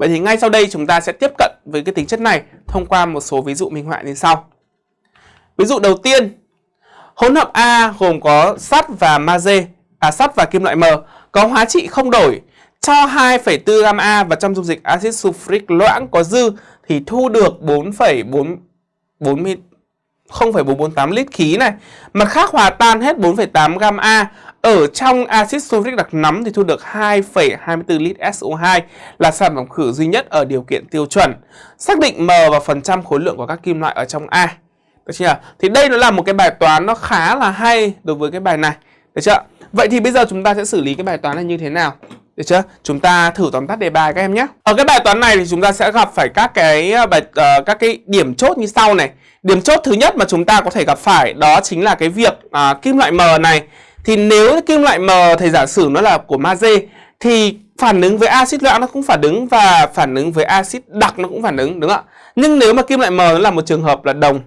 Vậy thì ngay sau đây chúng ta sẽ tiếp cận với cái tính chất này thông qua một số ví dụ minh họa như sau. Ví dụ đầu tiên, hỗn hợp A gồm có sắt và magie, à sắt và kim loại M có hóa trị không đổi cho 2,4 gam A và trong dung dịch axit sulfuric loãng có dư thì thu được 4,4 0,448 lít khí này. Mặt khác hòa tan hết 4,8 gam A ở trong axit sulfuric đặc nấm thì thu được 2,24 lít SO2 là sản phẩm khử duy nhất ở điều kiện tiêu chuẩn. Xác định M và phần trăm khối lượng của các kim loại ở trong A. Được chưa? Thì đây nó là một cái bài toán nó khá là hay đối với cái bài này. Được chưa? Vậy thì bây giờ chúng ta sẽ xử lý cái bài toán này như thế nào? Được chưa? Chúng ta thử tóm tắt đề bài các em nhé. Ở cái bài toán này thì chúng ta sẽ gặp phải các cái ờ, bài uh, các cái điểm chốt như sau này. Điểm chốt thứ nhất mà chúng ta có thể gặp phải đó chính là cái việc uh, kim loại M này. Thì nếu kim loại M thầy giả sử nó là của magie thì phản ứng với axit loãng nó cũng phản ứng và phản ứng với axit đặc nó cũng phản ứng đúng không ạ? Nhưng nếu mà kim loại M nó là một trường hợp là đồng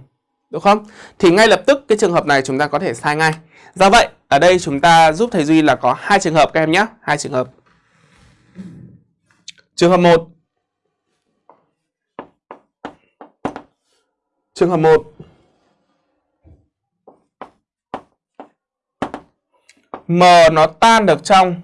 đúng không? Thì ngay lập tức cái trường hợp này chúng ta có thể sai ngay. Do vậy, ở đây chúng ta giúp thầy Duy là có hai trường hợp các em nhé, hai trường hợp. Trường hợp 1 Trường hợp 1 M nó tan được trong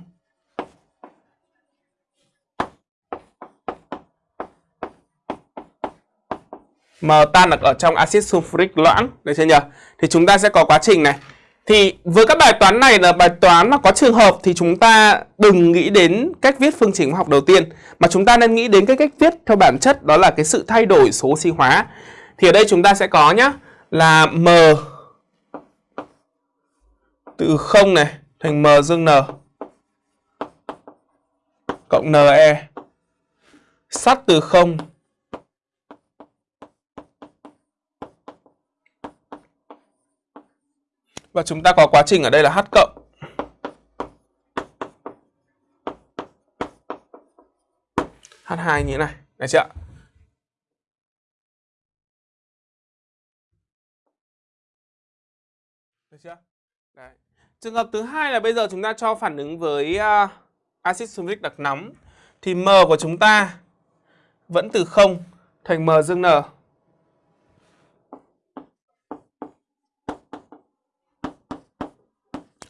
M tan được ở trong axit sulfuric loãng, Được chưa nhỉ? Thì chúng ta sẽ có quá trình này thì với các bài toán này là bài toán mà có trường hợp thì chúng ta đừng nghĩ đến cách viết phương trình hóa học đầu tiên, mà chúng ta nên nghĩ đến cái cách viết theo bản chất, đó là cái sự thay đổi số oxy hóa. Thì ở đây chúng ta sẽ có nhá, là m từ 0 này thành m dương n cộng ne sắt từ 0 Và chúng ta có quá trình ở đây là H cộng. H2 như thế này. Được chưa Được chưa? Đấy. Trường hợp thứ hai là bây giờ chúng ta cho phản ứng với uh, axit sulfuric đặc nóng thì M của chúng ta vẫn từ 0 thành M dương N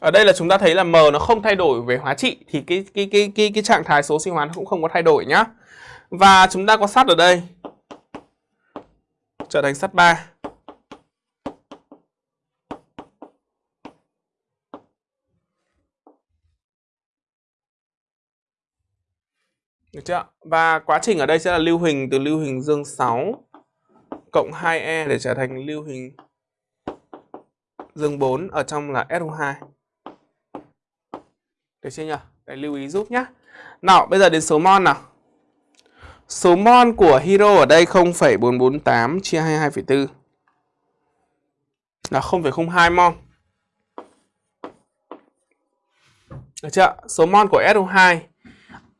Ở đây là chúng ta thấy là M nó không thay đổi về hóa trị thì cái cái cái cái cái trạng thái số sinh hóa nó cũng không có thay đổi nhá. Và chúng ta có sắt ở đây. Trở thành sắt 3. Được chưa? Và quá trình ở đây sẽ là lưu hình từ lưu hình dương 6 cộng 2E để trở thành lưu hình dương 4 ở trong là SO2. Được chưa nhỉ? Để lưu ý giúp nhé. Nào, bây giờ đến số mol nào. Số mol của hero ở đây 0,448 chia 22,4 là 0,02 mol. Được chưa? Số mol của SO2.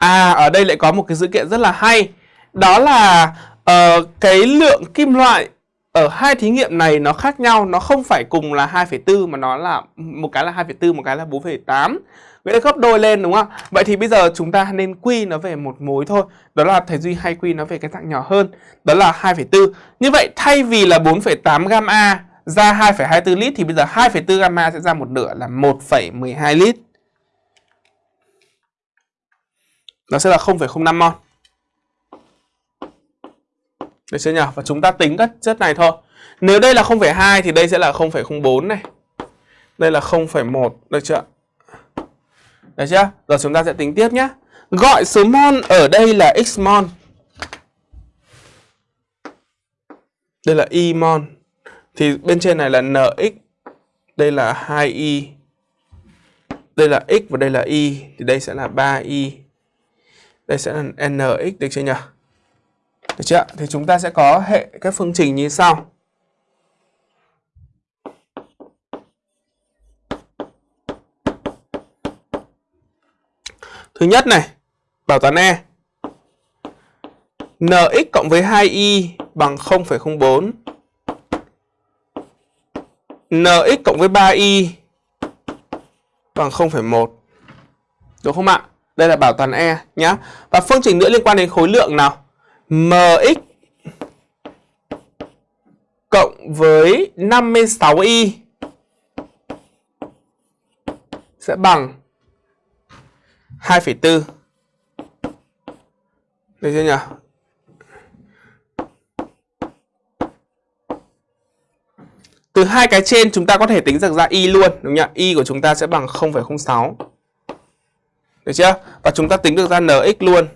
À, ở đây lại có một cái dữ kiện rất là hay. Đó là uh, cái lượng kim loại ở hai thí nghiệm này nó khác nhau, nó không phải cùng là 2,4 mà nó là một cái là 2,4, một cái là 4,8. Vậy là gấp đôi lên đúng không? Vậy thì bây giờ chúng ta nên quy nó về một mối thôi. Đó là thầy Duy hay quy nó về cái dạng nhỏ hơn. Đó là 2,4. Như vậy thay vì là 4,8 gam A ra 2,24 lít thì bây giờ 2,4 gam A sẽ ra một nửa là 1,12 lít. Nó sẽ là 0,05 mol. Được chưa nhỉ? Và chúng ta tính các chất này thôi. Nếu đây là 0,2 thì đây sẽ là 0,04 này. Đây là 0,1, được chưa? Được chưa? Rồi chúng ta sẽ tính tiếp nhé. Gọi số mol ở đây là x mol. Đây là y mol. Thì bên trên này là nx. Đây là 2y. Đây là x và đây là y. Thì đây sẽ là 3y. Đây sẽ là nx được chưa nhỉ? Được chưa? Thì chúng ta sẽ có hệ các phương trình như sau. Thứ nhất này, bảo toán E. Nx cộng với 2y bằng 0,04. Nx cộng với 3y bằng 0,1. Đúng không ạ? Đây là bảo toàn E nhá. Và phương trình nữa liên quan đến khối lượng nào? Mx cộng với 56y sẽ bằng 2,4. Được chưa nhỉ? Từ hai cái trên chúng ta có thể tính được ra y luôn, đúng không Y của chúng ta sẽ bằng 0,06. Được chưa? Và chúng ta tính được ra nx luôn.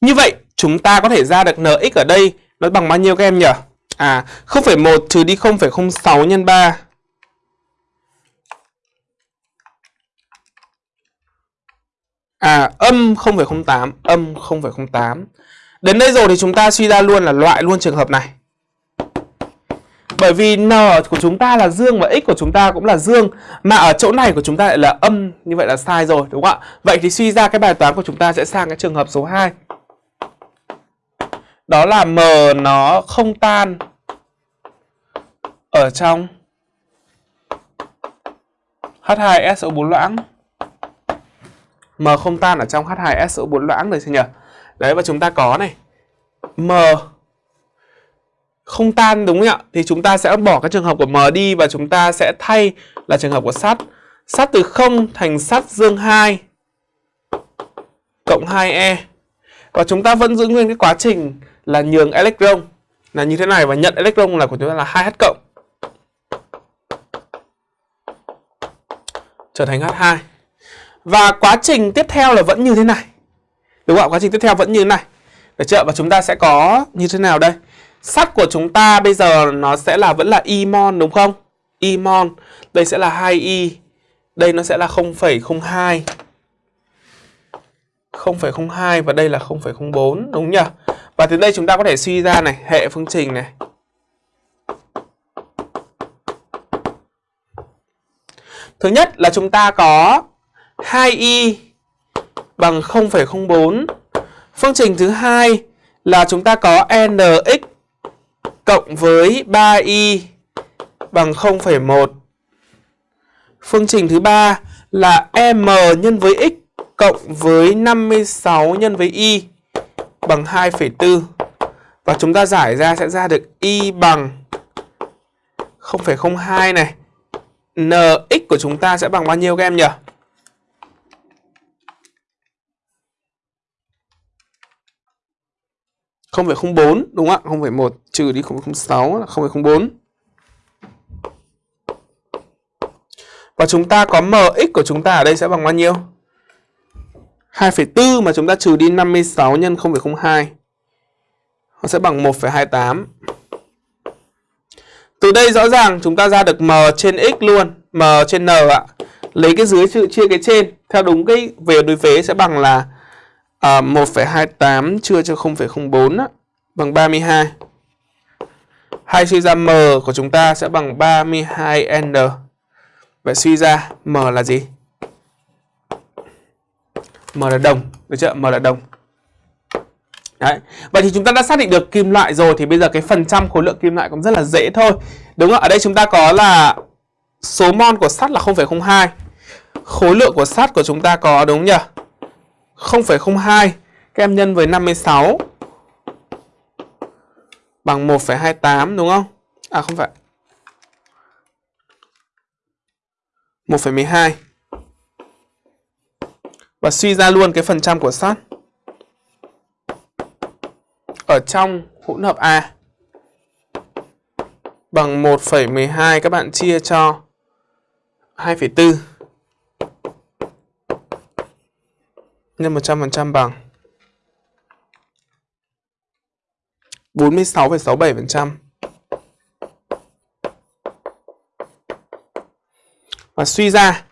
Như vậy, chúng ta có thể ra được nx ở đây nó bằng bao nhiêu các em nhỉ? À, 0,1 trừ đi 0,06 nhân 3. À, âm 0,08, âm 0,08. Đến đây rồi thì chúng ta suy ra luôn là loại luôn trường hợp này. Bởi vì n của chúng ta là dương và x của chúng ta cũng là dương, Mà ở chỗ này của chúng ta lại là âm, Như vậy là sai rồi, đúng không ạ? Vậy thì suy ra cái bài toán của chúng ta sẽ sang cái trường hợp số 2 Đó là m nó không tan Ở trong H2SO4 loãng. M không tan ở trong H2SO4 loãng rồi chưa nhỉ? Đấy, và chúng ta có này. M không tan, đúng không ạ? Thì chúng ta sẽ bỏ cái trường hợp của M đi và chúng ta sẽ thay là trường hợp của sắt. Sắt từ 0 thành sắt dương 2 cộng 2e. Và chúng ta vẫn giữ nguyên cái quá trình là nhường electron là như thế này và nhận electron là của chúng ta là 2H cộng. Trở thành H2. Và quá trình tiếp theo là vẫn như thế này. Đúng không ạ? Quá trình tiếp theo vẫn như thế này. Được chưa? Và chúng ta sẽ có như thế nào đây? Sắt của chúng ta bây giờ nó sẽ là vẫn là imon đúng không? Imon. Đây sẽ là 2y. Đây nó sẽ là 0,02. 0,02 và đây là 0,04 đúng nhỉ? Và từ đây chúng ta có thể suy ra này, hệ phương trình này. Thứ nhất là chúng ta có 2y bằng 0,04. Phương trình thứ hai là chúng ta có nx cộng với 3y bằng 0,1. Phương trình thứ ba là m nhân với x cộng với 56 nhân với y bằng 2,4. Và chúng ta giải ra sẽ ra được y bằng 0,02 này. nx của chúng ta sẽ bằng bao nhiêu các em nhỉ? 0,04 đúng không ạ? 0,1 trừ đi 0,06 là 0,04. Và chúng ta có mx của chúng ta ở đây sẽ bằng bao nhiêu? 2,4 mà chúng ta trừ đi 56 nhân 0,02. Nó sẽ bằng 1,28. Từ đây rõ ràng chúng ta ra được m trên x luôn, m trên n ạ. Lấy cái dưới chia cái trên theo đúng cái về đối vế sẽ bằng là à, 1,28 chia cho 0,04 bằng 32. Hay suy ra m của chúng ta sẽ bằng 32n. Vậy suy ra m là gì? M là đồng, được chưa? M là đồng. Đấy. Vậy thì chúng ta đã xác định được kim loại rồi thì bây giờ cái phần trăm khối lượng kim loại cũng rất là dễ thôi. Đúng không? Ở đây chúng ta có là số mol của sắt là 0,02. Khối lượng của sắt của chúng ta có đúng nhỉ? 0,02 các em nhân với 56 bằng 1,28 đúng không? À không phải. 1,12. Và suy ra luôn cái phần trăm của sắt ở trong hỗn hợp A bằng 1,12 các bạn chia cho 2,4 nhân 100% bằng 46,67%. Và suy ra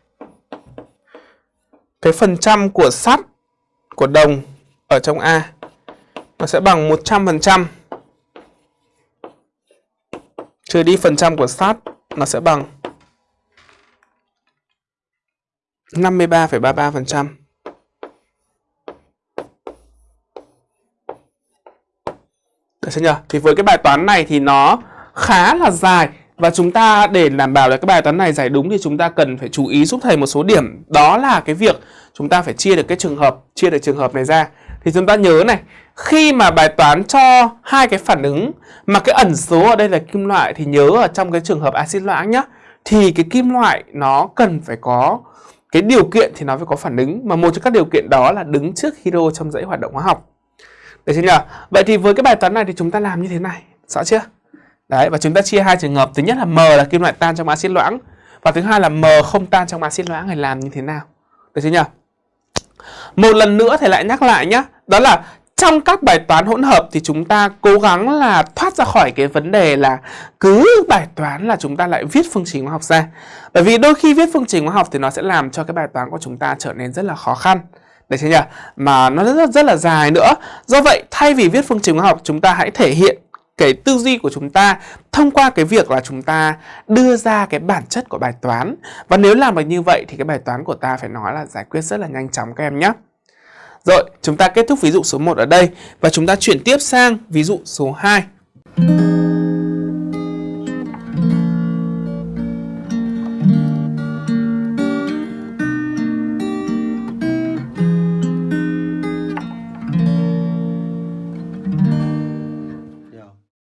cái phần trăm của sắt của đồng ở trong A nó sẽ bằng 100% trừ đi phần trăm của sắt nó sẽ bằng 53,33%. Được chưa nhỉ? Thì với cái bài toán này thì nó khá là dài và chúng ta để đảm bảo là cái bài toán này giải đúng thì chúng ta cần phải chú ý giúp thầy một số điểm đó là cái việc chúng ta phải chia được cái trường hợp, chia được trường hợp này ra. Thì chúng ta nhớ này, khi mà bài toán cho hai cái phản ứng mà cái ẩn số ở đây là kim loại thì nhớ ở trong cái trường hợp axit loãng nhá, thì cái kim loại nó cần phải có cái điều kiện thì nó phải có phản ứng mà một trong các điều kiện đó là đứng trước hydro trong dãy hoạt động hóa học. Được chưa nhỉ? Vậy thì với cái bài toán này thì chúng ta làm như thế này, rõ chưa? Đấy, và chúng ta chia hai trường hợp. Thứ nhất là M là kim loại tan trong axit loãng và thứ hai là M không tan trong axit loãng thì làm như thế nào? Được chưa nhỉ? Một lần nữa thầy lại nhắc lại nhá, Đó là trong các bài toán hỗn hợp thì chúng ta cố gắng là thoát ra khỏi cái vấn đề là cứ bài toán là chúng ta lại viết phương trình hóa học ra. Bởi vì đôi khi viết phương trình hóa học thì nó sẽ làm cho cái bài toán của chúng ta trở nên rất là khó khăn đấy chưa nhỉ? Mà nó rất, rất rất là dài nữa. Do vậy thay vì viết phương trình hóa học chúng ta hãy thể hiện cái tư duy của chúng ta thông qua cái việc là chúng ta đưa ra cái bản chất của bài toán. Và nếu làm được như vậy thì cái bài toán của ta phải nói là giải quyết rất là nhanh chóng các em nhé. Rồi, chúng ta kết thúc ví dụ số 1 ở đây và chúng ta chuyển tiếp sang ví dụ số 2.